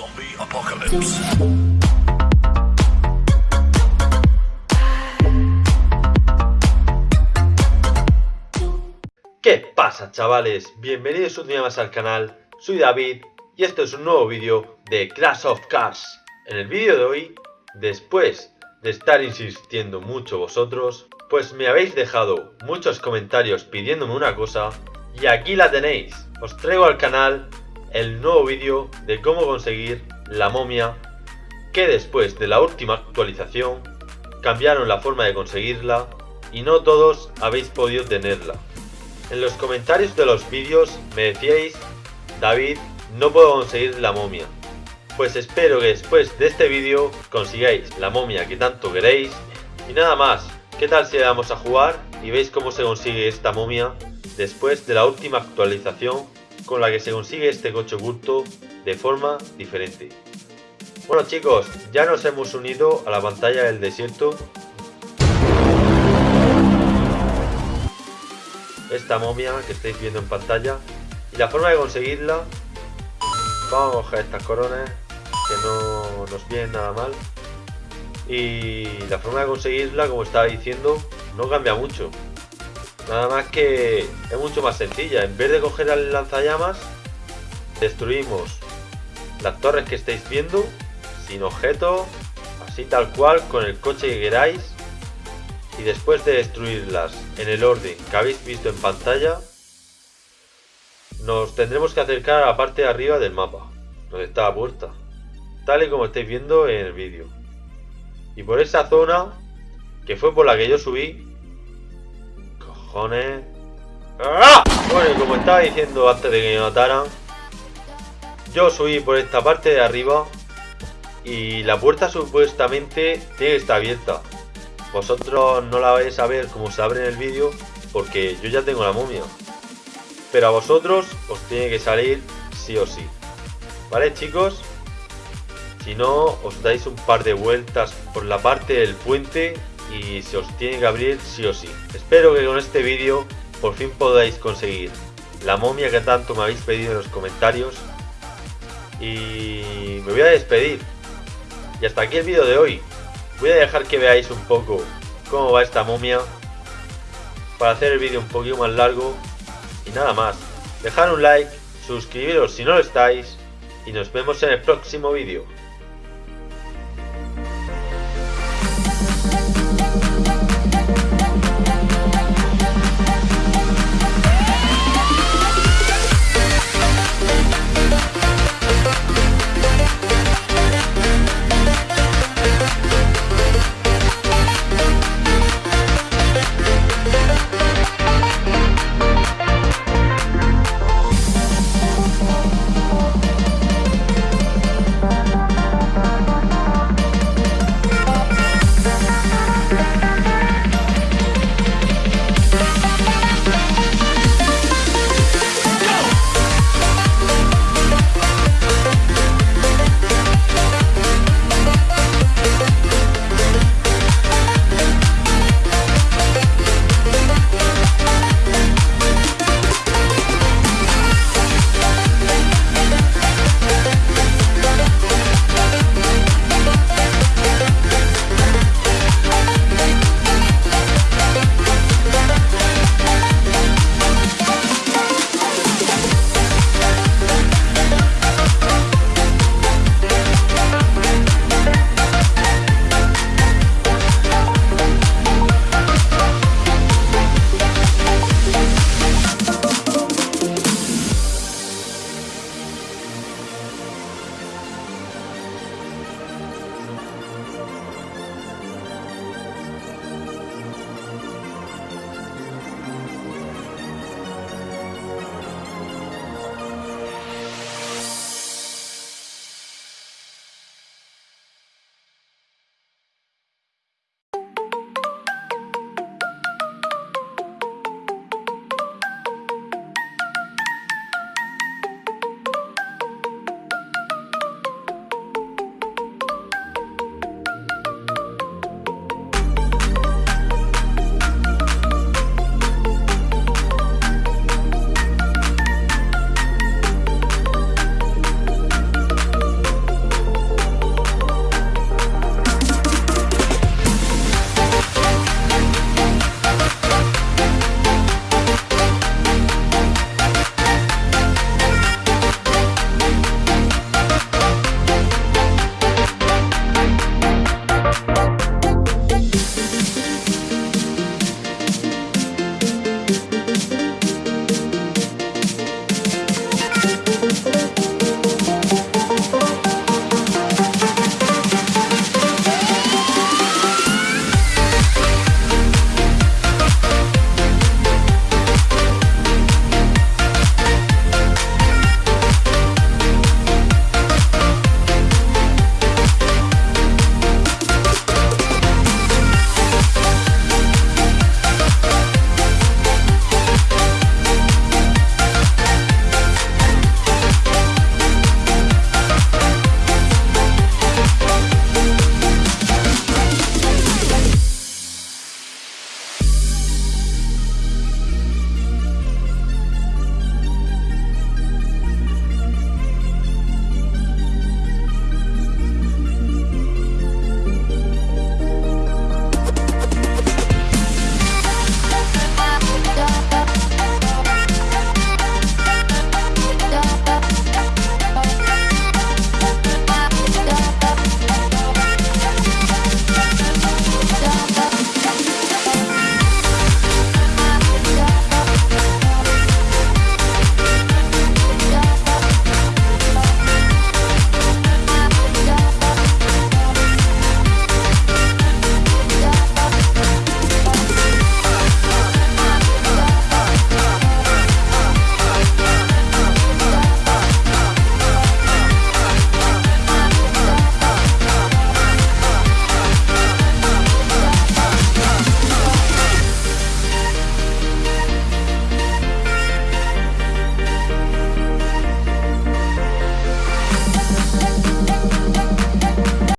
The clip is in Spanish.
Zombie Apocalypse. ¿Qué pasa chavales? Bienvenidos un día más al canal, soy David y esto es un nuevo vídeo de Crash of Cars. En el vídeo de hoy, después de estar insistiendo mucho vosotros, pues me habéis dejado muchos comentarios pidiéndome una cosa y aquí la tenéis. Os traigo al canal el nuevo vídeo de cómo conseguir la momia que después de la última actualización cambiaron la forma de conseguirla y no todos habéis podido tenerla. En los comentarios de los vídeos me decíais, David, no puedo conseguir la momia. Pues espero que después de este vídeo consigáis la momia que tanto queréis. Y nada más, ¿qué tal si le damos a jugar y veis cómo se consigue esta momia después de la última actualización con la que se consigue este coche oculto de forma diferente? Bueno chicos, ya nos hemos unido a la pantalla del desierto. Esta momia que estáis viendo en pantalla y la forma de conseguirla. Vamos a coger estas coronas que no nos vienen nada mal. Y la forma de conseguirla como estaba diciendo no cambia mucho nada más que es mucho más sencilla. En vez de coger el lanzallamas destruimos las torres que estáis viendo sin objeto así tal cual con el coche que queráis. Y después de destruirlas en el orden que habéis visto en pantalla nos tendremos que acercar a la parte de arriba del mapa donde está la puerta tal y como estáis viendo en el vídeo. Y por esa zona que fue por la que yo subí cojones ¡Ah! bueno como estaba diciendo antes de que me mataran yo subí por esta parte de arriba y la puerta supuestamente tiene que estar abierta vosotros no la vais a ver como se abre en el vídeo porque yo ya tengo la momia. Pero a vosotros os tiene que salir sí o sí. ¿Vale chicos? Si no, os dais un par de vueltas por la parte del puente y se os tiene que abrir sí o sí. Espero que con este vídeo por fin podáis conseguir la momia que tanto me habéis pedido en los comentarios. Y me voy a despedir. Y hasta aquí el vídeo de hoy. Voy a dejar que veáis un poco cómo va esta momia para hacer el vídeo un poquito más largo y nada más. Dejar un like, suscribiros si no lo estáis y nos vemos en el próximo vídeo.